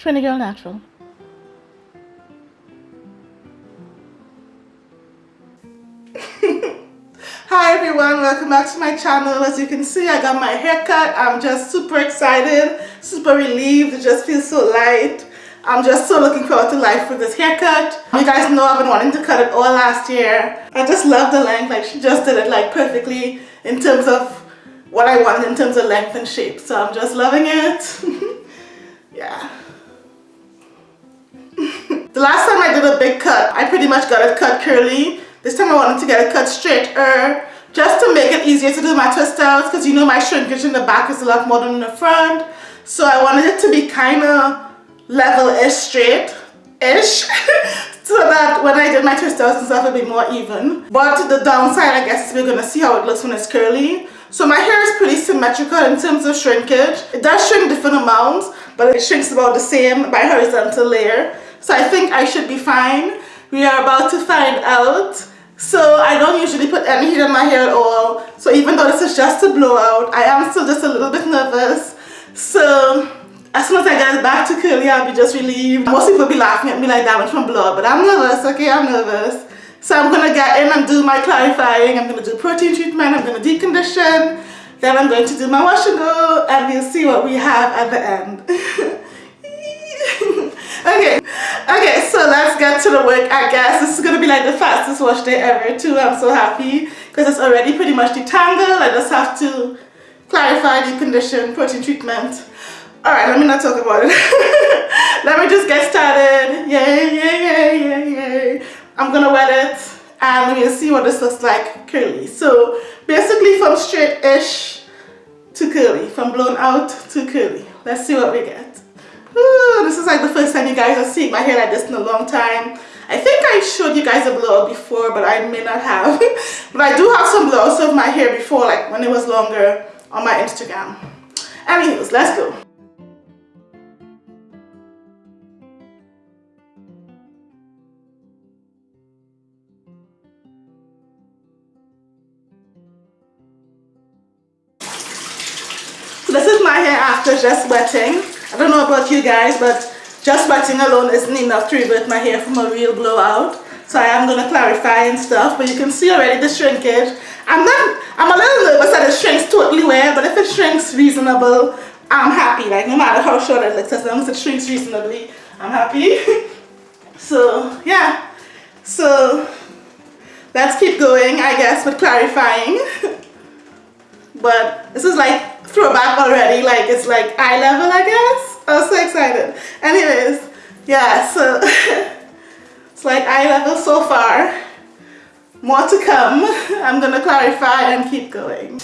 Trini Girl Natural. Hi everyone, welcome back to my channel. As you can see, I got my hair cut. I'm just super excited, super relieved. It just feels so light. I'm just so looking forward to life with this haircut. You guys know I've been wanting to cut it all last year. I just love the length. Like she just did it like perfectly in terms of what I wanted in terms of length and shape. So I'm just loving it. yeah. The last time I did a big cut, I pretty much got it cut curly. This time I wanted to get it cut straighter just to make it easier to do my twist outs because you know my shrinkage in the back is a lot more than in the front. So I wanted it to be kind of level-ish straight-ish so that when I did my twist outs and stuff it would be more even. But the downside I guess is we're going to see how it looks when it's curly. So my hair is pretty symmetrical in terms of shrinkage. It does shrink different amounts but it shrinks about the same by horizontal layer. So I think I should be fine. We are about to find out. So I don't usually put any heat on my hair at all. So even though this is just a blowout, I am still just a little bit nervous. So as soon as I get back to curly, I'll be just relieved. Most people be laughing at me like that damage from blowout, but I'm nervous, okay, I'm nervous. So I'm gonna get in and do my clarifying. I'm gonna do protein treatment, I'm gonna decondition, then I'm going to do my wash and go, and we'll see what we have at the end. okay. Okay so let's get to the work I guess. This is gonna be like the fastest wash day ever too. I'm so happy because it's already pretty much detangled. I just have to clarify decondition protein treatment. All right let me not talk about it. Let me just get started. Yay yay yay yay yay. I'm gonna wet it and we'll see what this looks like curly. So basically from straight-ish to curly from blown out to curly. Let's see what we get This is like the first time you guys are seeing my hair like this in a long time. I think I showed you guys a blowout before, but I may not have. but I do have some blowouts of my hair before, like when it was longer on my Instagram. Anyways, let's go. This is my hair after just wetting. I don't know about you guys, but just wetting alone isn't enough to revert my hair from a real blowout. So I am going to clarify and stuff, but you can see already the shrinkage. I'm not, I'm a little nervous that it shrinks totally well, but if it shrinks reasonable, I'm happy. Like no matter how short it looks, as long as it shrinks reasonably, I'm happy. so yeah, so let's keep going, I guess, with clarifying. but this is like throwback already like it's like eye level I guess? I was so excited. Anyways yeah so it's like eye level so far. More to come. I'm gonna clarify and keep going.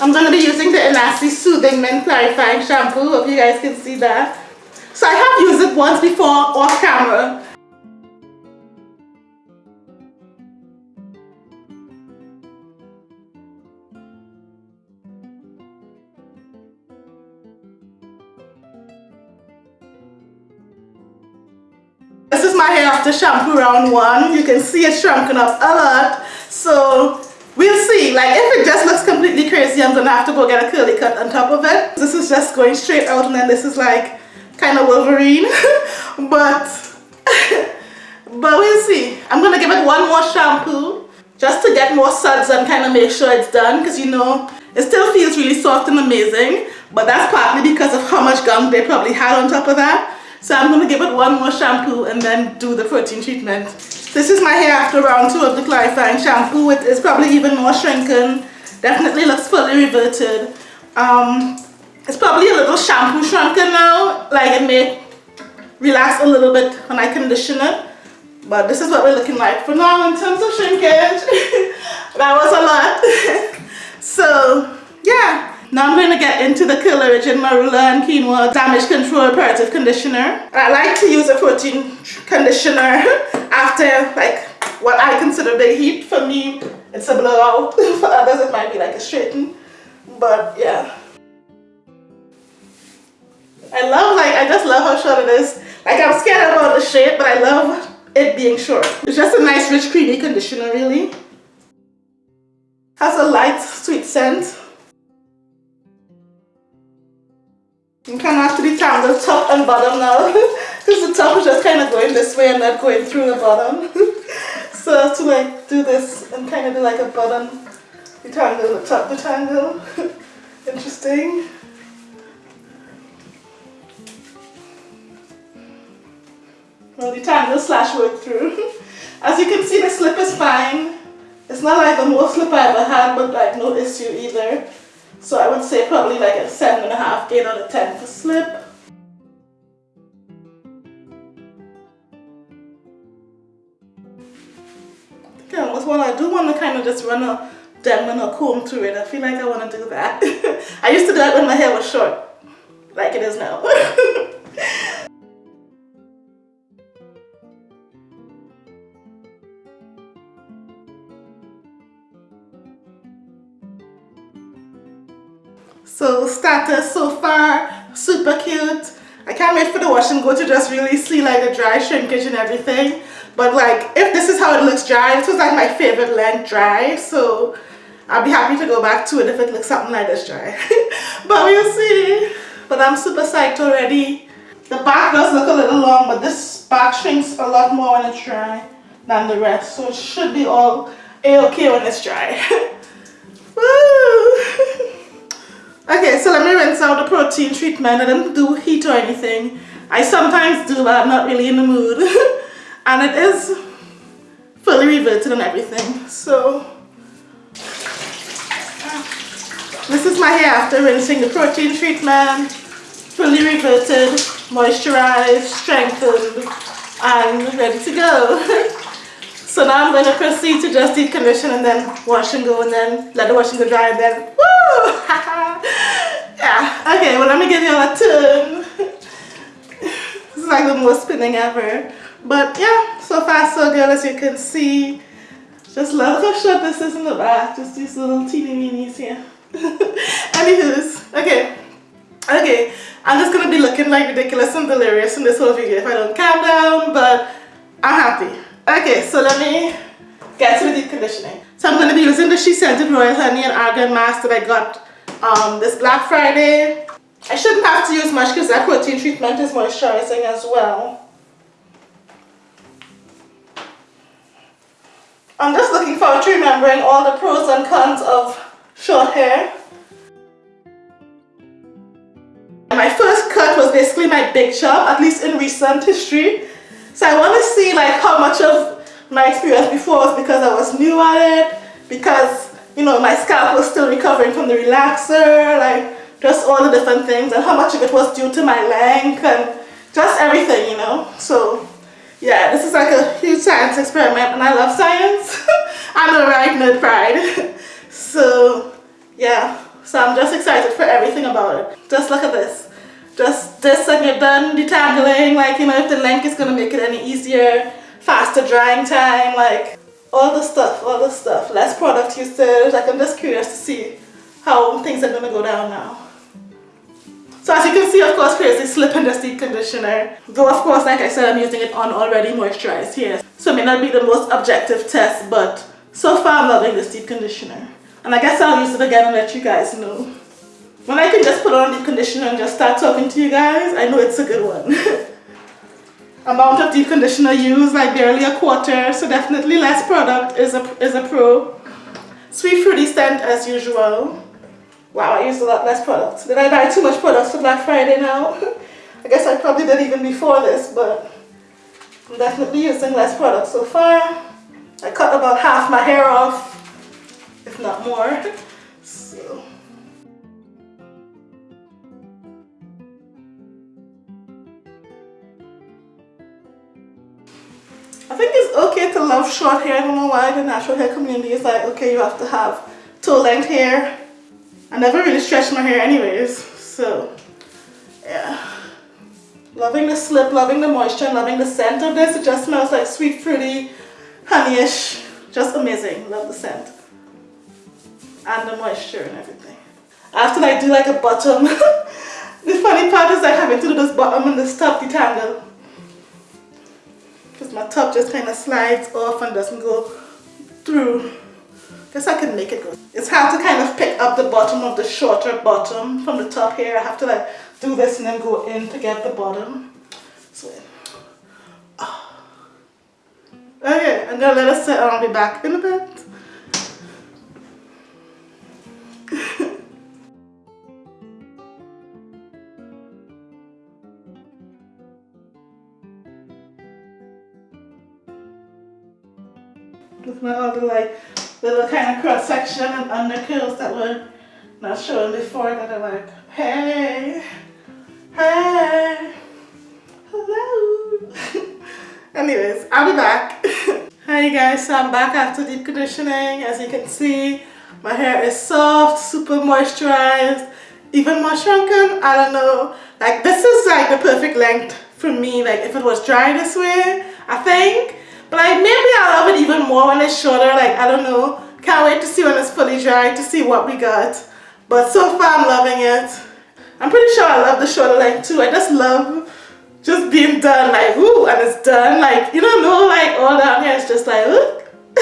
I'm gonna be using the Enasty Soothing Mint Clarifying Shampoo. Hope you guys can see that. So I have used it once before off camera my hair after shampoo round one. You can see it shrunken up a lot. So we'll see. Like if it just looks completely crazy, I'm gonna have to go get a curly cut on top of it. This is just going straight out and then this is like kind of Wolverine. but but we'll see. I'm gonna give it one more shampoo just to get more suds and kind of make sure it's done because you know it still feels really soft and amazing but that's partly because of how much gum they probably had on top of that so I'm going to give it one more shampoo and then do the protein treatment. This is my hair after round two of the clarifying shampoo. It is probably even more shrunken. Definitely looks fully reverted. Um, it's probably a little shampoo shrunken now. Like it may relax a little bit when I condition it. But this is what we're looking like for now in terms of shrinkage. that was a lot. so yeah, now I'm going to get into the Curl Origin Marula and Quinoa Damage Control Reparative Conditioner. I like to use a protein conditioner after like what I consider big heat. For me, it's a blowout. For others, it might be like a straighten. But yeah. I love like, I just love how short it is. Like I'm scared about the shape, but I love it being short. It's just a nice rich creamy conditioner really. Has a light sweet scent. I'm kind of have to detangle top and bottom now because the top is just kind of going this way and not going through the bottom. so to like do this and kind of do like a bottom detangle, the top detangle. Interesting. Well, detangle slash work through. As you can see, the slip is fine. It's not like the most slip I ever had, but like no issue either. So I would say probably like a seven and a half, eight out of ten for slip. I almost want I do want to kind of just run a Denman or comb through it. I feel like I want to do that. I used to do that when my hair was short, like it is now. So status so far, super cute. I can't wait for the wash and go to just really see like the dry shrinkage and everything. But like, if this is how it looks dry, this was like my favorite length dry. So I'll be happy to go back to it if it looks something like this dry. but we'll see. But I'm super psyched already. The back does look a little long, but this back shrinks a lot more when it's dry than the rest. So it should be all a-okay when it's dry. so let me rinse out the protein treatment. I didn't do heat or anything. I sometimes do, but I'm not really in the mood. and it is fully reverted and everything. So, this is my hair after rinsing the protein treatment. Fully reverted, moisturized, strengthened, and ready to go. so now I'm going to proceed to just deep condition and then wash and go and then let the wash and go dry and then woo! yeah, okay, well let me give you a turn. this is like the most spinning ever. But yeah, so far so good as you can see. Just love how short this is in the back. Just these little teeny weenies here. Anywho's, okay. Okay, I'm just gonna be looking like ridiculous and delirious in this whole video if I don't calm down, but I'm happy. Okay, so let me get to the deep conditioning. So I'm to be using the SheScentIt Royal Honey and Argan Mask that I got um, this Black Friday. I shouldn't have to use much because that protein treatment is moisturizing as well. I'm just looking forward to remembering all the pros and cons of short hair. My first cut was basically my big chop, at least in recent history. So I want to see like how much of my experience before was because I was new at it, because you know, my scalp was still recovering from the relaxer, like just all the different things and how much of it was due to my length and just everything, you know. So yeah, this is like a huge science experiment and I love science. I'm a right nerd pride. so yeah, so I'm just excited for everything about it. Just look at this. Just this and you're done detangling, like you know if the length is gonna make it any easier, faster drying time, like all the stuff, all the stuff. Less product usage. Like I'm just curious to see how things are gonna go down now. So as you can see, of course, Crazy Slip and Dusty Conditioner. Though, of course, like I said, I'm using it on already moisturized here. So it may not be the most objective test, but so far I'm loving this deep conditioner. And I guess I'll use it again and let you guys know. When I can just put on deep conditioner and just start talking to you guys, I know it's a good one. Amount of deep conditioner used, like barely a quarter, so definitely less product is a, is a pro. Sweet fruity scent as usual. Wow, I used a lot less product. Did I buy too much products for Black Friday now? I guess I probably did even before this, but I'm definitely using less product so far. I cut about half my hair off, if not more. So. Think it's okay to love short hair. I don't know why the natural hair community is like, okay, you have to have toe length hair I never really stretched my hair anyways, so yeah. Loving the slip, loving the moisture, loving the scent of this. It just smells like sweet, fruity, honeyish. Just amazing. Love the scent. And the moisture and everything. After I do like a bottom, the funny part is like having to do this bottom and this top detangle. My top just kind of slides off and doesn't go through. Guess I can make it go. It's hard to kind of pick up the bottom of the shorter bottom from the top here. I have to like do this and then go in to get the bottom. So, oh. okay, I'm gonna let it sit and I'll be back in a bit. Section and under curls that were not showing before that are like, hey, hey, hello. Anyways, I'll be back. Hi guys, so I'm back after deep conditioning. As you can see, my hair is soft, super moisturized, even more shrunken. I don't know. Like this is like the perfect length for me. Like if it was dry this way, I think. But like maybe I'll love it even more when it's shorter. Like I don't know. Can't wait to see when it's fully dry to see what we got. But so far I'm loving it. I'm pretty sure I love the shorter length too. I just love just being done like ooh and it's done. Like you don't know like all down here it's just like look.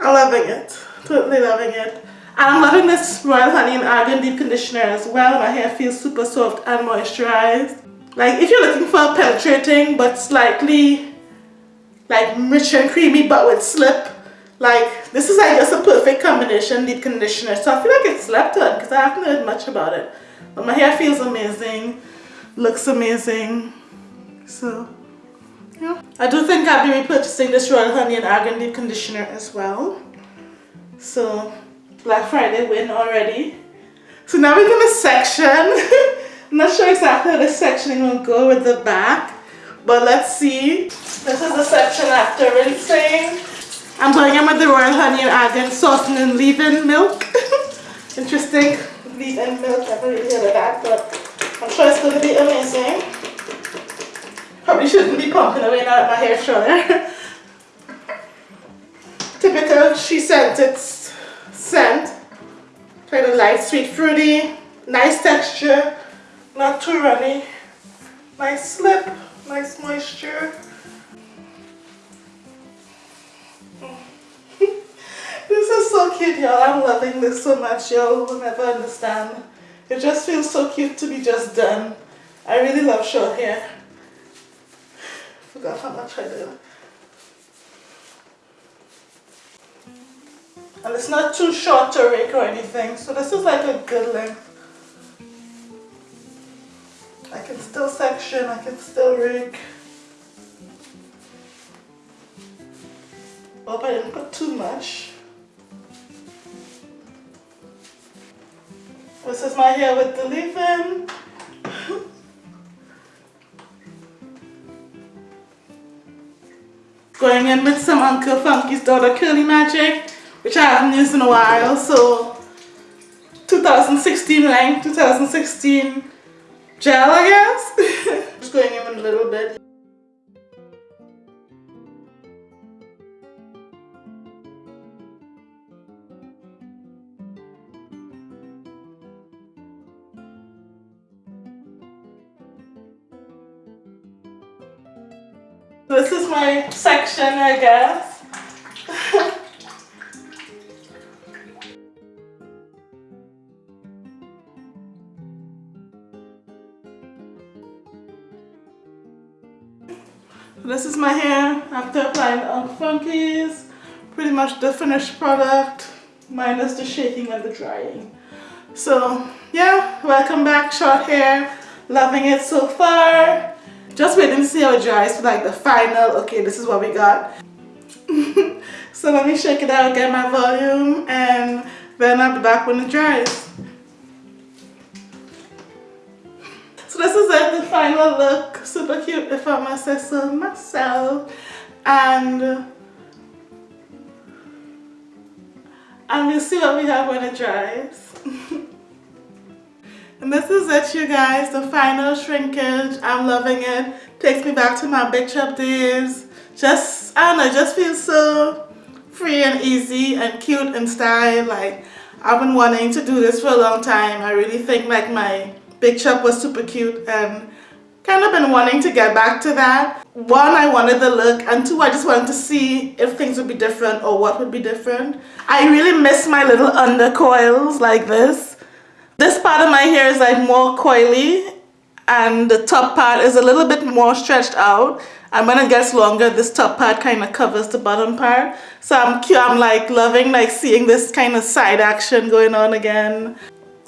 I'm loving it. Totally loving it. And I'm loving this Royal Honey and Argan Deep Conditioner as well. My hair feels super soft and moisturized. Like if you're looking for a penetrating but slightly like rich and creamy but with slip like this is like just a perfect combination deep conditioner. So I feel like it's slept on because I haven't heard much about it. But my hair feels amazing looks amazing. So yeah. I do think I'll be repurchasing this Royal Honey and Argan deep conditioner as well. So Black Friday win already. So now we're gonna section. I'm not sure exactly how the sectioning will go with the back but let's see. This is the section after rinsing. I'm going in with the Royal Honey and Argan softening leave-in milk. Interesting. Leave-in milk, never really heard of that, but I'm sure it's going to be amazing. Probably shouldn't be pumping away now that my hair's shorter. Typical SheScentIt scent. Kind of light, sweet, fruity. Nice texture. Not too runny. Nice slip nice moisture. Cute y'all. I'm loving this so much y'all will never understand. It just feels so cute to be just done. I really love short hair. Forgot how much I did. And it's not too short to rake or anything. So this is like a good length. I can still section, I can still rig. Hope oh, I didn't put too much. This is my hair with the leave-in. Going in with some Uncle Funky's Daughter Curly Magic, which I haven't used in a while, so 2016 length, 2016 gel, I guess. Just going in a little bit. This is my section, I guess. This is my hair after applying the Funkies. Pretty much the finished product minus the shaking and the drying. So yeah, welcome back short hair. Loving it so far. Just waiting to see how it dries for like the final, okay this is what we got. so let me shake it out, get my volume and then I'll be back when it dries. So this is it, the final look. Super cute if I must say so myself. And and we'll see what we have when it dries. and this is it you guys, the final shrinkage. I'm loving it. Takes me back to my big chop days. Just, I don't know, just feels so free and easy and cute and style. Like, I've been wanting to do this for a long time. I really think like my Big Chop was super cute and kind of been wanting to get back to that. One, I wanted the look and two, I just wanted to see if things would be different or what would be different. I really miss my little undercoils like this. This part of my hair is like more coily and the top part is a little bit more stretched out. And when it gets longer. This top part kind of covers the bottom part. So I'm cute I'm like loving like seeing this kind of side action going on again.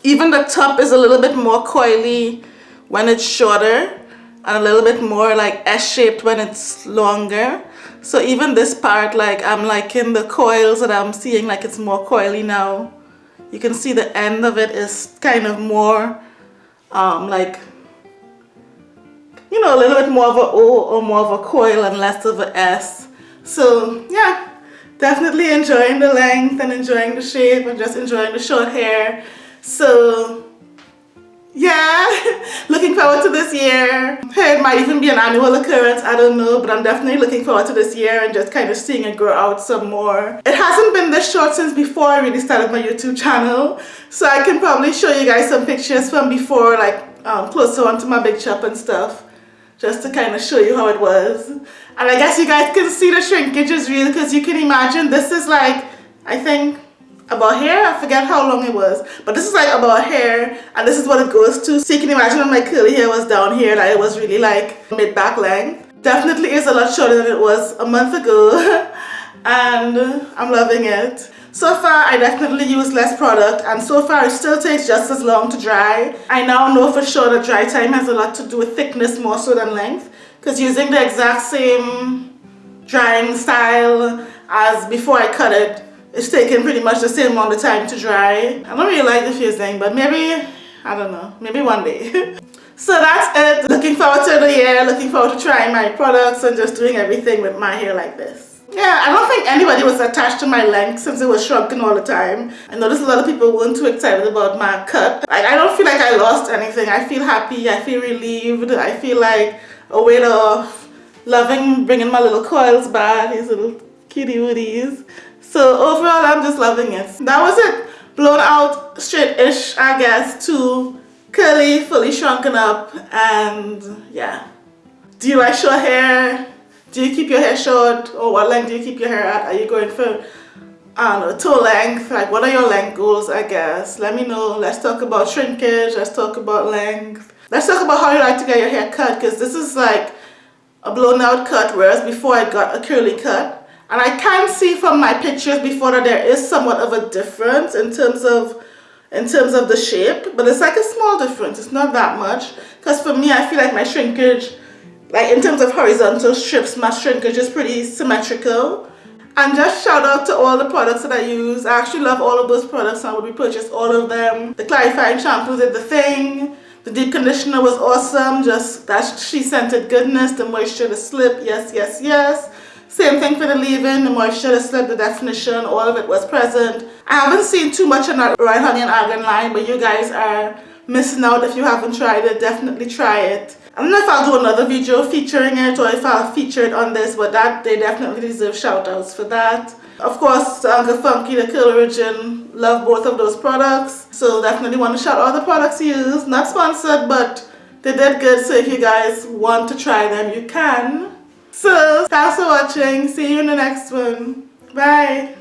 Even the top is a little bit more coily when it's shorter and a little bit more like S-shaped when it's longer. So even this part like I'm liking the coils that I'm seeing like it's more coily now you can see the end of it is kind of more um, like you know, a little bit more of a O or more of a coil and less of a S. So yeah, definitely enjoying the length and enjoying the shape and just enjoying the short hair. So yeah, looking forward to this year. It might even be an annual occurrence, I don't know, but I'm definitely looking forward to this year and just kind of seeing it grow out some more. It hasn't been this short since before I really started my YouTube channel, so I can probably show you guys some pictures from before, like um, closer onto my big chop and stuff just to kind of show you how it was. And I guess you guys can see the shrinkage is real because you can imagine this is like, I think about hair, I forget how long it was, but this is like about hair and this is what it goes to. So you can imagine when my curly hair was down here that it was really like mid-back length. Definitely is a lot shorter than it was a month ago and I'm loving it. So far, I definitely use less product and so far it still takes just as long to dry. I now know for sure that dry time has a lot to do with thickness more so than length because using the exact same drying style as before I cut it, it's taking pretty much the same amount of time to dry. I don't really like the fusing, but maybe, I don't know, maybe one day. so that's it. Looking forward to the year, looking forward to trying my products and just doing everything with my hair like this. Yeah, I don't think anybody was attached to my length since it was shrunken all the time. I noticed a lot of people weren't too excited about my cut. Like, I don't feel like I lost anything. I feel happy, I feel relieved, I feel like a weight off. Loving bringing my little coils back, these little kitty woodies. So overall, I'm just loving it. That was it. Blown out straight-ish, I guess, to curly, fully shrunken up, and yeah. Do you like short hair? do you keep your hair short or what length do you keep your hair at? Are you going for I don't know, toe length? Like what are your length goals I guess? Let me know. Let's talk about shrinkage. Let's talk about length. Let's talk about how you like to get your hair cut because this is like a blown out cut whereas before I got a curly cut. And I can see from my pictures before that there is somewhat of a difference in terms of in terms of the shape but it's like a small difference. It's not that much. Because for me I feel like my shrinkage like in terms of horizontal strips my shrinkage is pretty symmetrical. And just shout out to all the products that I use. I actually love all of those products. I would repurchase all of them. The clarifying shampoo did the thing. The deep conditioner was awesome. Just that SheScentIt goodness. The moisture the slip. Yes yes yes same thing for the leave-in the moisture the slip the definition all of it was present I haven't seen too much on that Royal Honey and Argan line but you guys are missing out if you haven't tried it definitely try it I don't know if I'll do another video featuring it or if I'll feature it on this, but that they definitely deserve shout outs for that. Of course, Uncle Funky, the Curl Origin, love both of those products. So definitely want to shout out the products used. Not sponsored, but they did good. So if you guys want to try them, you can. So thanks for watching. See you in the next one. Bye.